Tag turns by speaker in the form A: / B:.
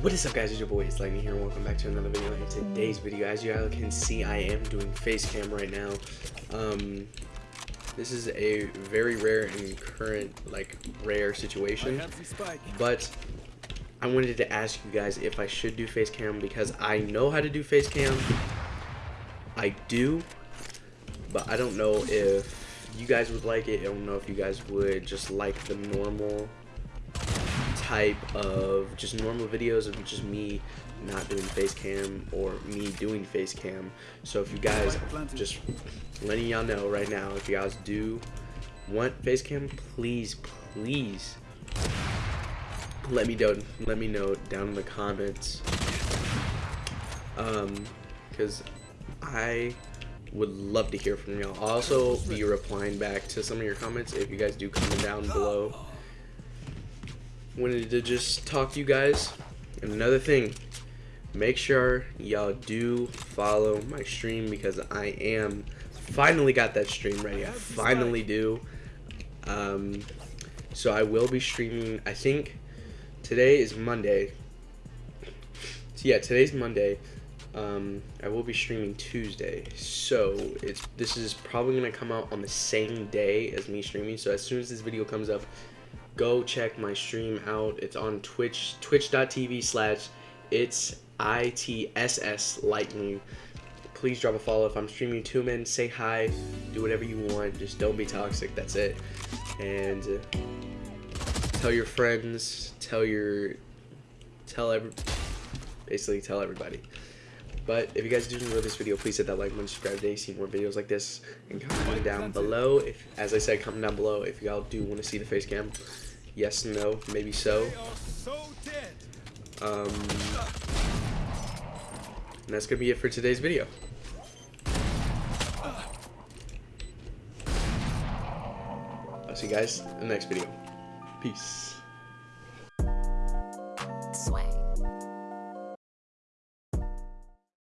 A: What is up guys, it's your boy, it's Lightning here, welcome back to another video. In today's video, as you all can see, I am doing face cam right now. Um, this is a very rare and current, like, rare situation. But, I wanted to ask you guys if I should do face cam because I know how to do face cam. I do, but I don't know if you guys would like it. I don't know if you guys would just like the normal type of just normal videos of just me not doing face cam or me doing face cam. So if you guys, just letting y'all know right now, if you guys do want face cam, please, please let me know. Let me know down in the comments. Um, because I would love to hear from y'all. I'll also be replying back to some of your comments if you guys do comment down below wanted to just talk to you guys. And another thing, make sure y'all do follow my stream because I am finally got that stream ready. I finally do. Um, so I will be streaming. I think today is Monday. So yeah, today's Monday. Um, I will be streaming Tuesday. So it's this is probably gonna come out on the same day as me streaming. So as soon as this video comes up, go check my stream out. It's on Twitch, twitch.tv slash it's ITSS Lightning. Please drop a follow if I'm streaming two men. Say hi, do whatever you want. Just don't be toxic. That's it. And uh, tell your friends, tell your, tell every, basically tell everybody. But if you guys do enjoy this video, please hit that like button, subscribe today, see more videos like this, and comment down below. If, as I said, comment down below if y'all do want to see the face cam. Yes, no, maybe so. Um, and that's gonna be it for today's video. I'll see you guys in the next video. Peace.